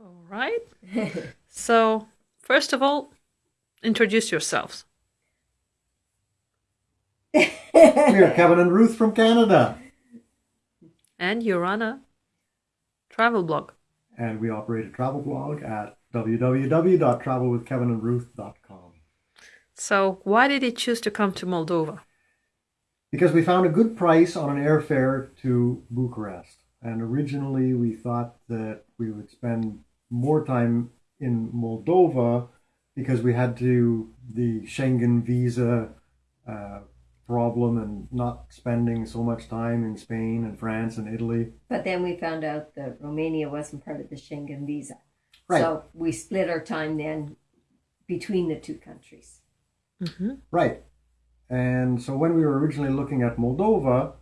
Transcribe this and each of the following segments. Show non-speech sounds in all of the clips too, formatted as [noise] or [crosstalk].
All right. [laughs] so, first of all, introduce yourselves. [laughs] we are Kevin and Ruth from Canada. And you run a travel blog. And we operate a travel blog at www.travelwithkevinandruth.com. So, why did you choose to come to Moldova? Because we found a good price on an airfare to Bucharest. And originally we thought that we would spend more time in Moldova because we had to the Schengen visa uh, problem and not spending so much time in Spain and France and Italy. But then we found out that Romania wasn't part of the Schengen visa. Right. So we split our time then between the two countries. Mm-hmm. Right. And so when we were originally looking at Moldova,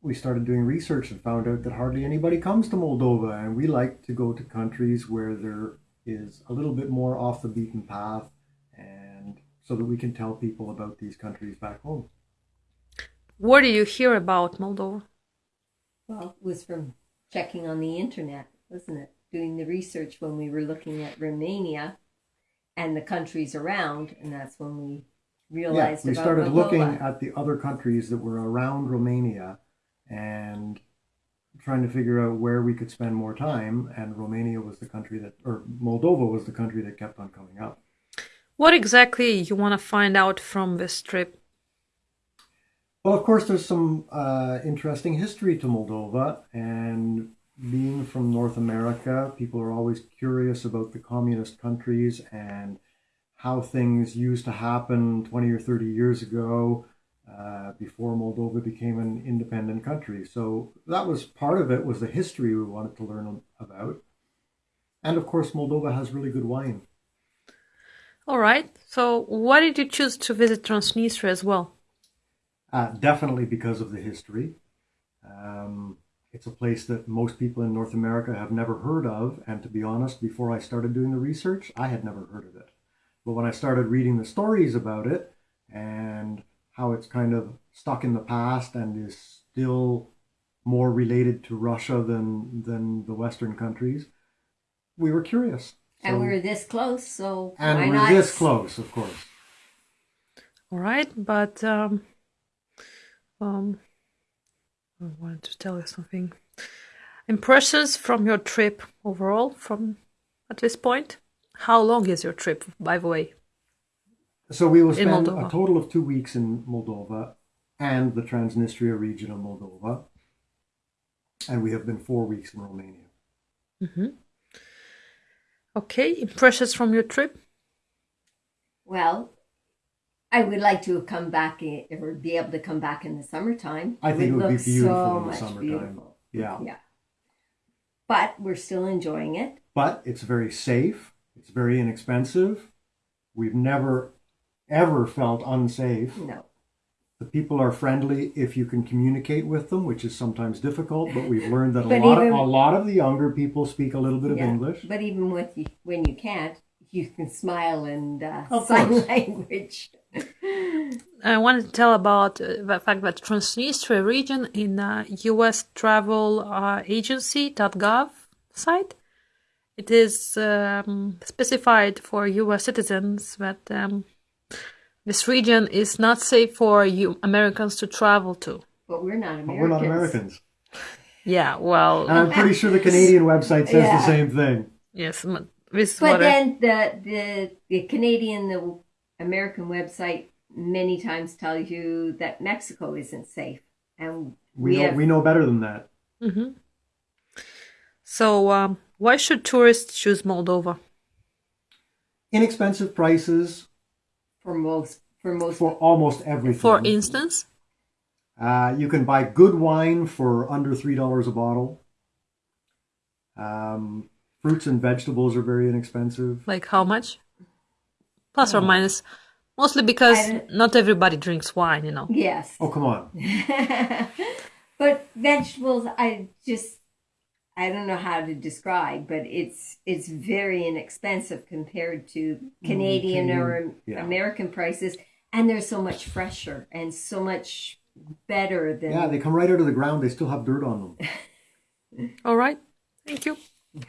we started doing research and found out that hardly anybody comes to Moldova. And we like to go to countries where there is a little bit more off the beaten path and so that we can tell people about these countries back home. Where do you hear about Moldova? Well, it was from checking on the internet, wasn't it? Doing the research when we were looking at Romania and the countries around, and that's when we realized yeah, we about started Moldova. looking at the other countries that were around Romania and trying to figure out where we could spend more time. And Romania was the country that, or Moldova was the country that kept on coming up. What exactly you want to find out from this trip? Well, of course, there's some uh, interesting history to Moldova, and being from North America, people are always curious about the communist countries and how things used to happen 20 or 30 years ago uh, before Moldova became an independent country. So that was part of it was the history we wanted to learn about. And of course, Moldova has really good wine. All right. So why did you choose to visit Transnistria as well? Uh, definitely because of the history. Um, it's a place that most people in North America have never heard of. And to be honest, before I started doing the research, I had never heard of it. But when I started reading the stories about it how it's kind of stuck in the past and is still more related to Russia than than the Western countries, we were curious. and we were this close, so and why we're not? this close, of course. All right, but um, um, I wanted to tell you something. Impressions from your trip overall, from at this point. How long is your trip, by the way? So we will spend a total of two weeks in Moldova and the Transnistria region of Moldova. And we have been four weeks in Romania. hmm Okay, impressions from your trip. Well, I would like to come back or be able to come back in the summertime. I think it would be look beautiful so in the much summertime. beautiful. Yeah. Yeah. But we're still enjoying it. But it's very safe, it's very inexpensive. We've never, ever felt unsafe. No. The people are friendly if you can communicate with them, which is sometimes difficult, but we've learned that a, [laughs] lot, even- of, a lot of the younger people speak a little bit of English. But even with you, when you can't, you can smile and uh, [laughs] Of sign course. language. I wanted to tell about uh, the fact that Transnistria region in uh, U.S. travel uh, agency.gov site, it is um, specified for U.S. citizens that um, this region is not safe for you Americans to travel to. But we're not Americans. But we're not Americans. Yeah, well, And I'm pretty sure the Canadian website says Yeah. the same thing. yes, m- this But what I- then the, the the Canadian, the American website many times tell you that Mexico isn't safe, and We, we, know, have we know better than that. Mhm. So, um, why should tourists choose Moldova? Inexpensive prices for most for most for almost everything. For instance, Uh, you can buy good wine for under three dollars a bottle. Um, fruits and vegetables are very inexpensive. like how much? Plus or minus. Mostly because not everybody drinks wine, you know. yes. Oh come on! [laughs] but vegetables, I just I don't know how to describe, but it's it's very inexpensive compared to mm, Canadian or Canadian, yeah. American prices, and they're so much fresher and so much better than Yeah, they come right out of the ground. They still have dirt on them. [laughs] All right. Thank you. [laughs]